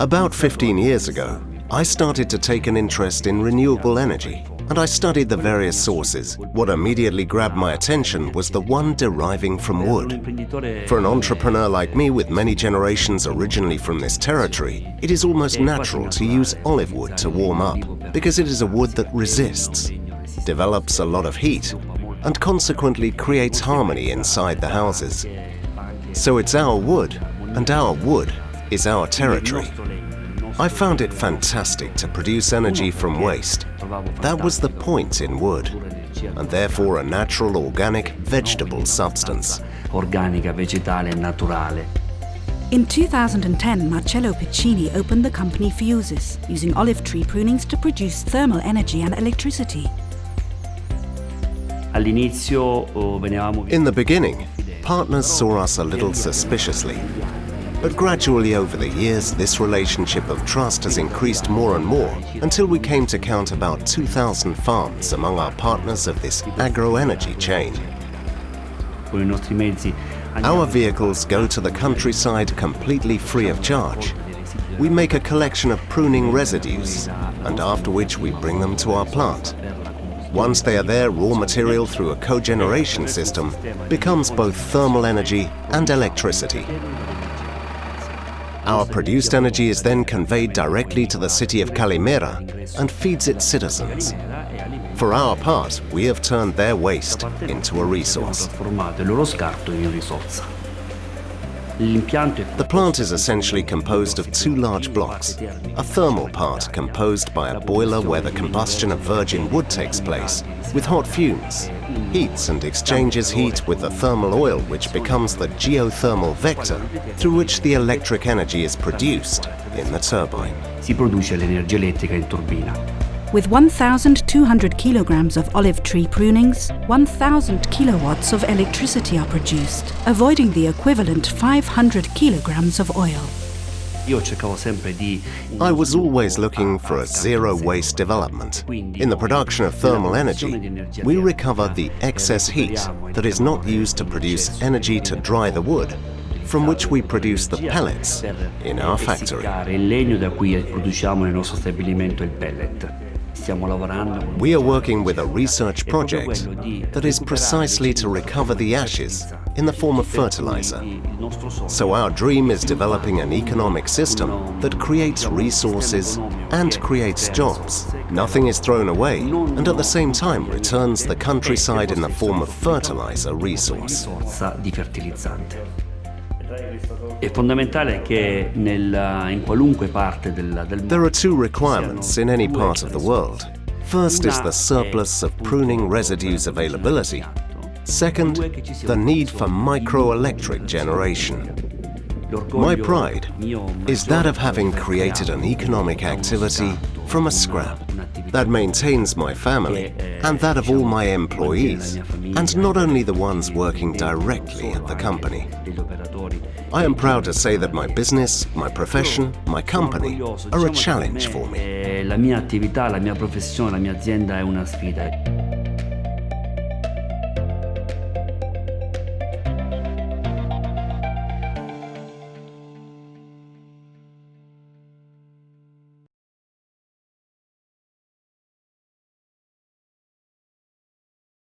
About 15 years ago, I started to take an interest in renewable energy, and I studied the various sources. What immediately grabbed my attention was the one deriving from wood. For an entrepreneur like me with many generations originally from this territory, it is almost natural to use olive wood to warm up because it is a wood that resists, develops a lot of heat, and consequently creates harmony inside the houses. So it's our wood, and our wood is our territory. I found it fantastic to produce energy from waste. That was the point in wood, and therefore a natural organic vegetable substance. organica, vegetale naturale. In 2010, Marcello Piccini opened the company Fuses, using olive tree prunings to produce thermal energy and electricity. All'inizio oh, venivamo In the beginning, partners saw us a little suspiciously. But gradually over the years, this relationship of trust has increased more and more until we came to count about 2,000 farms among our partners of this agro-energy chain. Our vehicles go to the countryside completely free of charge. We make a collection of pruning residues, and after which we bring them to our plant. Once they are there, raw material through a cogeneration system becomes both thermal energy and electricity. Our produced energy is then conveyed directly to the city of Calimera and feeds its citizens. For our part, we have turned their waste into a resource. The plant is essentially composed of two large blocks. A thermal part composed by a boiler where the combustion of virgin wood takes place, with hot fumes, heats and exchanges heat with the thermal oil which becomes the geothermal vector through which the electric energy is produced in the turbine. si produce l'energia elettrica in turbina. With 1,200 kilograms of olive tree prunings, 1,000 kilowatts of electricity are produced, avoiding the equivalent 500 kilograms of oil. Io cercavo sempre di I was always looking for a zero waste development. In the production of thermal energy, we recover the excess heat that is not used to produce energy to dry the wood, from which we produce the pellets in our factory. Essiccare il legno da cui produciamo nel nostro stabilimento il pellet. Stiamo lavorando con We are working with a research project that is precisely to recover the ashes in the form of fertilizer. So our dream is developing an economic system that creates resources and creates jobs. Nothing is thrown away and at the same time returns the countryside in the form of fertilizer resource. There are two requirements in any part of the world. First is the surplus of pruning residues availability. Second, the need for microelectric generation. My pride is that of having created an economic activity from a scrap that maintains my family and that of all my employees, and not only the ones working directly at the company. I am proud to say that my business, my profession, my company are a challenge for me. Eh, la mia attività, la mia professione, la mia azienda è una sfida.